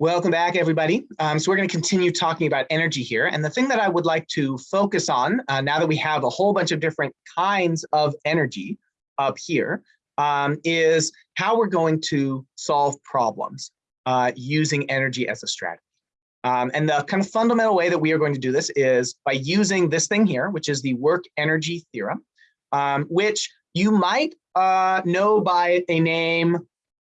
Welcome back, everybody. Um, so we're going to continue talking about energy here. And the thing that I would like to focus on, uh, now that we have a whole bunch of different kinds of energy up here, um, is how we're going to solve problems uh, using energy as a strategy. Um, and the kind of fundamental way that we are going to do this is by using this thing here, which is the work energy theorem, um, which you might uh, know by a name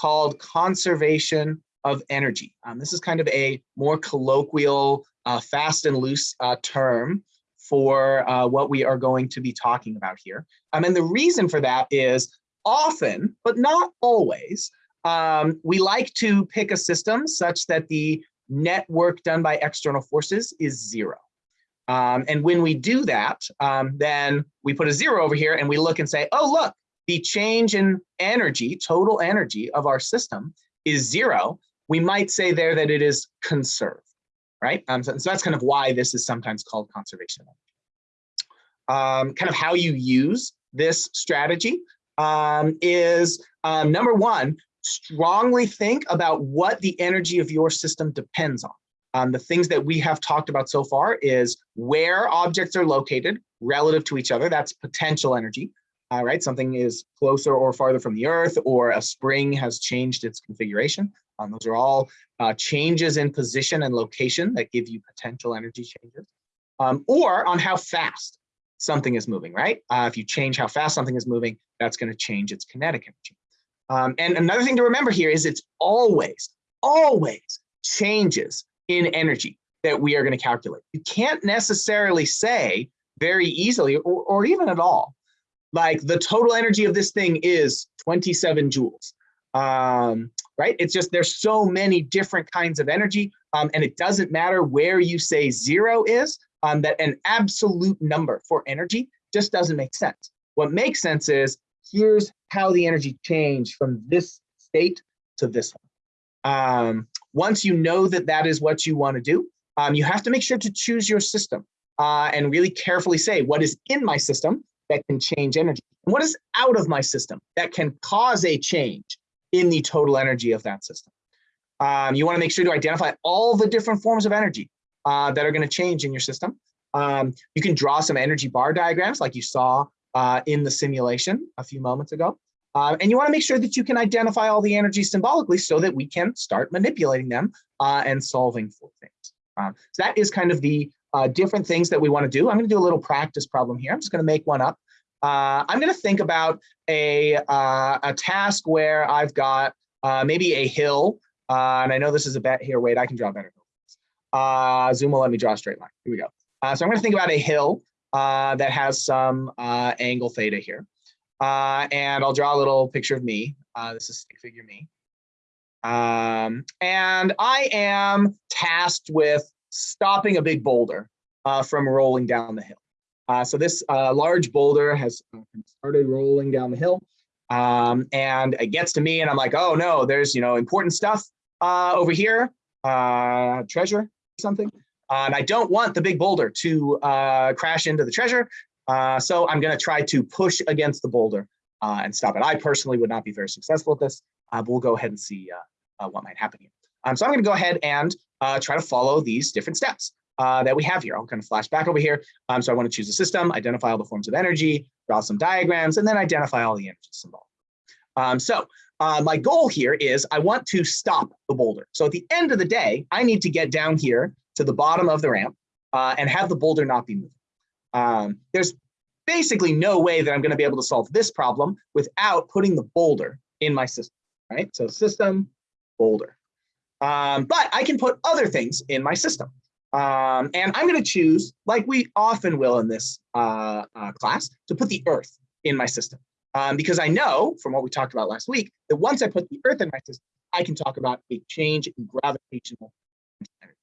called conservation of energy. Um, this is kind of a more colloquial, uh, fast and loose uh, term for uh, what we are going to be talking about here. Um, and the reason for that is often, but not always, um, we like to pick a system such that the net work done by external forces is zero. Um, and when we do that, um, then we put a zero over here and we look and say, oh, look, the change in energy, total energy of our system is zero we might say there that it is conserved, right? Um, so, so, that's kind of why this is sometimes called conservation. Um, kind of how you use this strategy um, is um, number one, strongly think about what the energy of your system depends on. Um, the things that we have talked about so far is where objects are located relative to each other, that's potential energy, uh, right? Something is closer or farther from the earth or a spring has changed its configuration. Um, those are all uh, changes in position and location that give you potential energy changes. Um, or on how fast something is moving, right? Uh, if you change how fast something is moving, that's going to change its kinetic energy. Um, and another thing to remember here is it's always, always changes in energy that we are going to calculate. You can't necessarily say very easily or, or even at all, like the total energy of this thing is 27 joules um, right? It's just there's so many different kinds of energy, um, and it doesn't matter where you say zero is, um, that an absolute number for energy just doesn't make sense. What makes sense is here's how the energy changed from this state to this one. Um, once you know that that is what you want to do, um, you have to make sure to choose your system uh, and really carefully say what is in my system that can change energy. And what is out of my system that can cause a change in the total energy of that system. Um, you want to make sure to identify all the different forms of energy uh, that are going to change in your system. Um, you can draw some energy bar diagrams like you saw uh, in the simulation a few moments ago. Uh, and you want to make sure that you can identify all the energy symbolically so that we can start manipulating them uh, and solving for things. Um, so that is kind of the uh, different things that we want to do. I'm going to do a little practice problem here. I'm just going to make one up. Uh, I'm going to think about a, uh, a task where I've got uh, maybe a hill, uh, and I know this is a bet here. Wait, I can draw better. Uh, Zoom will let me draw a straight line. Here we go. Uh, so I'm going to think about a hill that has some angle theta here. and I'll draw a little picture of me. this is stick figure me. Um, and I am tasked with stopping a big boulder from rolling down the hill. Uh, so this uh, large boulder has uh, started rolling down the hill um, and it gets to me and I'm like, oh no, there's, you know, important stuff uh, over here, uh, treasure something. Uh, and I don't want the big boulder to crash into the treasure. so I'm gonna try to push against the boulder and stop it. I personally would not be very successful at this, but we'll go ahead and see what might happen here. Um, so I'm gonna go ahead and try to follow these different steps uh, that we have here. I'll kind of flash back over here. Um, so I want to choose a system, identify all the forms of energy, draw some diagrams, and then identify all the energy involved. Um, so uh, my goal here is I want to stop the boulder. So at the end of the day, I need to get down here to the bottom of the ramp uh, and have the boulder not be moving. Um, there's basically no way that I'm going to be able to solve this problem without putting the boulder in my system, right? So system, boulder. Um, but I can put other things in my system. Um, and I'm going to choose, like we often will in this uh, uh, class, to put the Earth in my system. Um, because I know from what we talked about last week that once I put the Earth in my system, I can talk about a change in gravitational energy.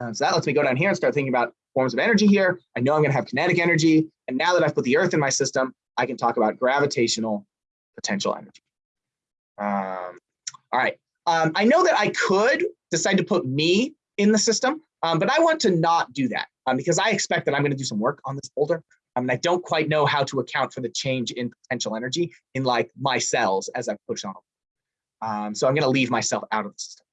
Um, so that lets me go down here and start thinking about forms of energy here. I know I'm going to have kinetic energy. And now that I've put the Earth in my system, I can talk about gravitational potential energy. Um, all right. Um, I know that I could decide to put me in the system, um, but I want to not do that um, because I expect that I'm going to do some work on this boulder. Um, and I don't quite know how to account for the change in potential energy in like my cells as I push on. Um, so I'm going to leave myself out of the system.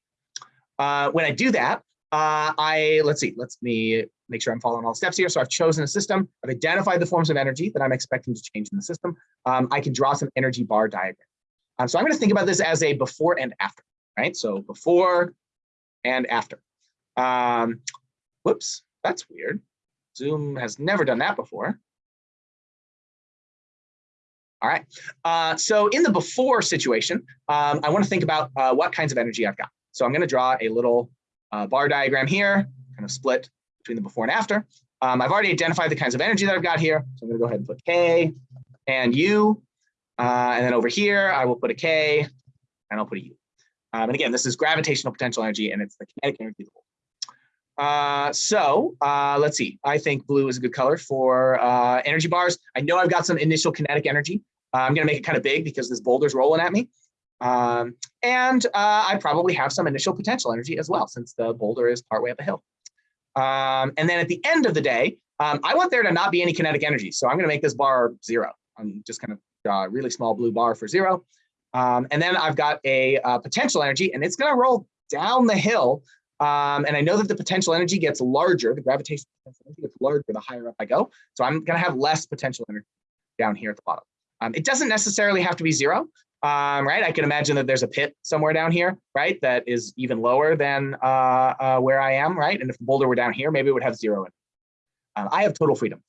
uh, when I do that, uh, I, let's see, let's me make sure I'm following all the steps here. So I've chosen a system, I've identified the forms of energy that I'm expecting to change in the system. Um, I can draw some energy bar diagram. Um, so I'm gonna think about this as a before and after, right? So before and after. Um, whoops, that's weird. Zoom has never done that before. All right, uh, so in the before situation, um, I want to think about uh, what kinds of energy I've got. So I'm going to draw a little uh, bar diagram here, kind of split between the before and after. Um, I've already identified the kinds of energy that I've got here. So I'm going to go ahead and put K and U. Uh, and then over here, I will put a K and I'll put a U. Um, and again, this is gravitational potential energy and it's the kinetic energy of the whole. Uh, so uh, let's see. I think blue is a good color for uh, energy bars. I know I've got some initial kinetic energy. Uh, I'm going to make it kind of big because this boulder's rolling at me. Um, and uh, I probably have some initial potential energy as well, since the boulder is partway up a hill. Um, and then at the end of the day, um, I want there to not be any kinetic energy. So I'm going to make this bar zero. I'm just going to draw a really small blue bar for zero. Um, and then I've got a uh, potential energy, and it's going to roll down the hill um, and I know that the potential energy gets larger, the gravitational potential energy gets larger the higher up I go. So I'm going to have less potential energy down here at the bottom. Um, it doesn't necessarily have to be zero, um, right? I can imagine that there's a pit somewhere down here, right? That is even lower than uh, uh, where I am, right? And if the boulder were down here, maybe it would have zero in it. Um, I have total freedom.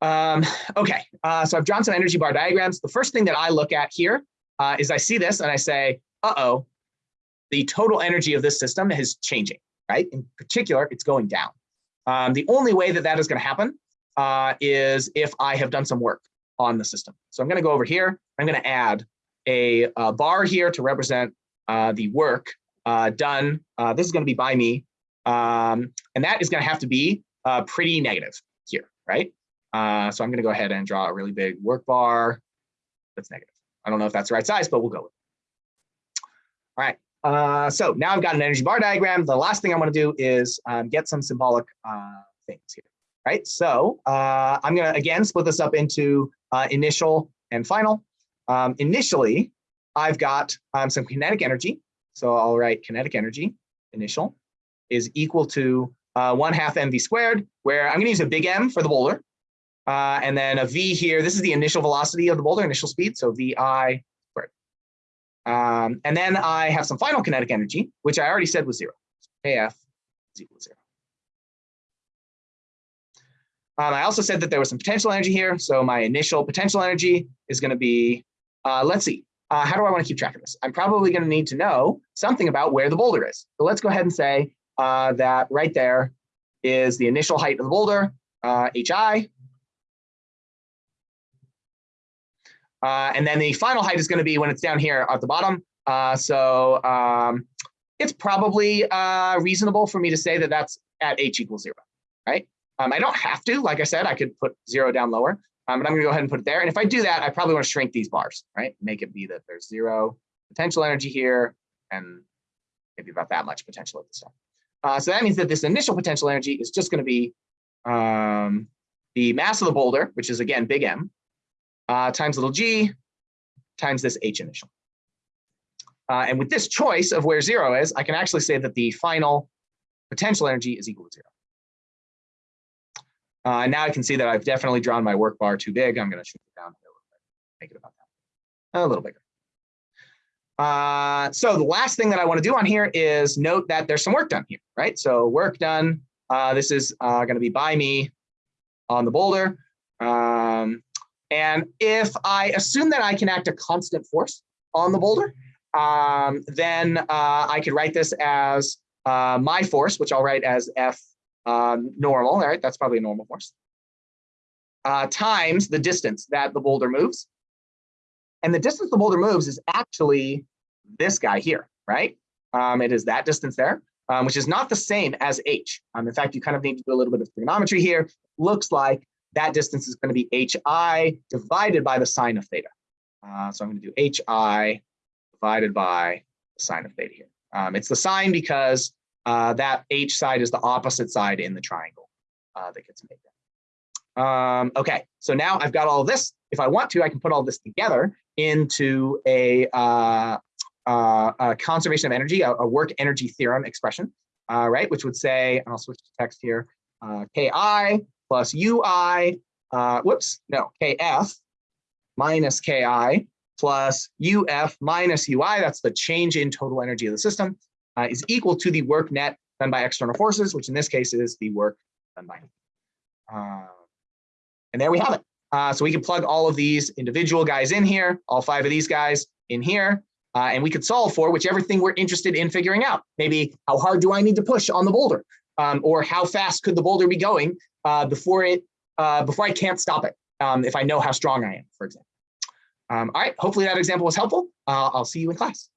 Um, okay, uh, so I've drawn some energy bar diagrams. The first thing that I look at here uh, is I see this and I say, uh-oh, the total energy of this system is changing, right? In particular, it's going down. Um, the only way that that is going to happen uh, is if I have done some work on the system. So I'm going to go over here. I'm going to add a, a, bar here to represent uh, the work uh, done. Uh, this is going to be by me. Um, and that is going to have to be uh, pretty negative here, right? Uh, so I'm going to go ahead and draw a really big work bar that's negative. I don't know if that's the right size, but we'll go with it. All right. Uh, so now I've got an energy bar diagram. The last thing I want to do is um, get some symbolic uh, things here, right? So uh, I'm going to, again, split this up into uh, initial and final. Um, initially, I've got um, some kinetic energy. So I'll write kinetic energy, initial, is equal to uh, 1 half mv squared, where I'm going to use a big M for the boulder. Uh, and then a v here, this is the initial velocity of the boulder, initial speed, so vi um, and then I have some final kinetic energy, which I already said was zero. KF is equal to zero. Um, I also said that there was some potential energy here. So my initial potential energy is going to be, uh, let's see, uh, how do I want to keep track of this? I'm probably going to need to know something about where the boulder is. So let's go ahead and say uh, that right there is the initial height of the boulder, HI, uh, Uh, and then the final height is going to be when it's down here at the bottom. Uh, so um, it's probably uh, reasonable for me to say that that's at h equals zero, right? Um, I don't have to, like I said, I could put zero down lower, um, but I'm gonna go ahead and put it there. And if I do that, I probably wanna shrink these bars, right? Make it be that there's zero potential energy here and maybe about that much potential at the start. Uh, so that means that this initial potential energy is just gonna be um, the mass of the boulder, which is again, big M, uh, times little g times this h initial. Uh, and with this choice of where zero is, I can actually say that the final potential energy is equal to zero. Uh, and now I can see that I've definitely drawn my work bar too big. I'm going to shrink it down a little bit, make it about that, a little bigger. Uh, so the last thing that I want to do on here is note that there's some work done here, right? So work done. Uh, this is uh, going to be by me on the boulder. Um, and if I assume that I can act a constant force on the boulder, um, then uh, I could write this as uh, my force, which I'll write as F um, normal, all right? That's probably a normal force, uh, times the distance that the boulder moves. And the distance the boulder moves is actually this guy here, right? Um, it is that distance there, um, which is not the same as h. Um, in fact, you kind of need to do a little bit of trigonometry here. Looks like that distance is going to be hi divided by the sine of theta. Uh, so I'm going to do hi divided by the sine of theta here. Um, it's the sine because uh, that h side is the opposite side in the triangle uh, that gets made. Um, okay, so now I've got all this. If I want to, I can put all this together into a, uh, uh, a conservation of energy, a, a work energy theorem expression, uh, right? Which would say, and I'll switch to text here, uh, Ki plus Ui, whoops, no, Kf minus Ki plus UF minus UI, that's the change in total energy of the system, uh, is equal to the work net done by external forces, which in this case is the work done by. Uh, and there we have it. Uh, so we can plug all of these individual guys in here, all five of these guys in here, uh, and we could solve for whichever thing we're interested in figuring out. Maybe how hard do I need to push on the boulder? Um, or how fast could the boulder be going uh, before it uh, before I can't stop it um, if I know how strong I am, for example. Um, all right, hopefully that example was helpful. Uh, I'll see you in class.